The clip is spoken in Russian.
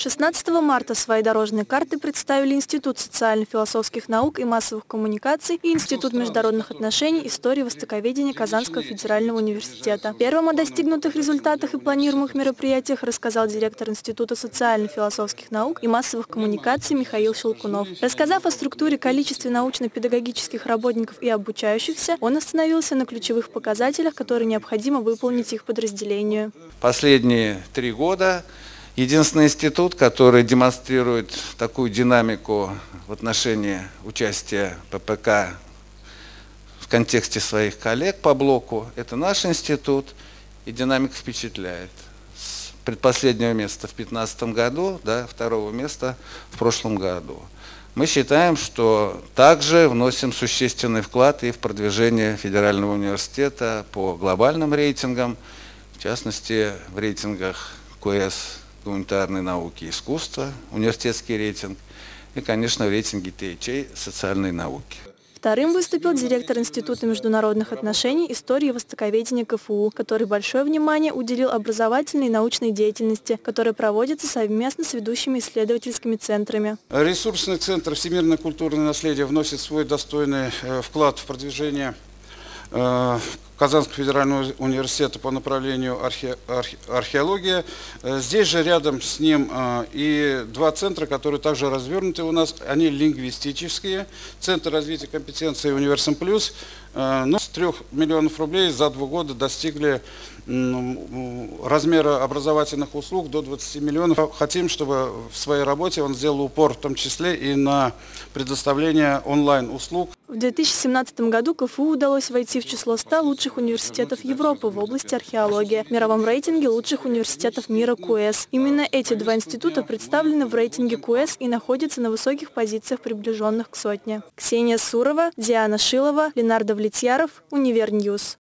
16 марта свои дорожные карты представили Институт социально-философских наук и массовых коммуникаций и Институт международных отношений, истории и востоковедения Казанского федерального университета. Первым о достигнутых результатах и планируемых мероприятиях рассказал директор Института социально-философских наук и массовых коммуникаций Михаил Щелкунов. Рассказав о структуре количестве научно-педагогических работников и обучающихся, он остановился на ключевых показателях, которые необходимо выполнить их подразделению. Последние три года Единственный институт, который демонстрирует такую динамику в отношении участия ППК в контексте своих коллег по блоку, это наш институт, и динамика впечатляет. С предпоследнего места в 2015 году до второго места в прошлом году. Мы считаем, что также вносим существенный вклад и в продвижение Федерального университета по глобальным рейтингам, в частности в рейтингах КС гуманитарной науки и искусства, университетский рейтинг и, конечно, в рейтинге социальной науки. Вторым выступил директор Института международных отношений, истории и востоковедения КФУ, который большое внимание уделил образовательной и научной деятельности, которая проводится совместно с ведущими исследовательскими центрами. Ресурсный центр «Всемирное культурное наследие» вносит свой достойный э, вклад в продвижение Казанского федерального университета по направлению архе, архе, археология. Э, здесь же рядом с ним э, и два центра, которые также развернуты у нас. Они лингвистические. Центр развития компетенции «Универсам Плюс». Э, ну, с 3 миллионов рублей за два года достигли размера образовательных услуг до 20 миллионов. Хотим, чтобы в своей работе он сделал упор в том числе и на предоставление онлайн-услуг. В 2017 году КФУ удалось войти в число 100 лучших университетов Европы в области археологии, в мировом рейтинге лучших университетов мира QS. Именно эти два института представлены в рейтинге QS и находятся на высоких позициях, приближенных к сотне. Ксения Сурова, Диана Шилова, Ленар Давлетьяров, Univer News.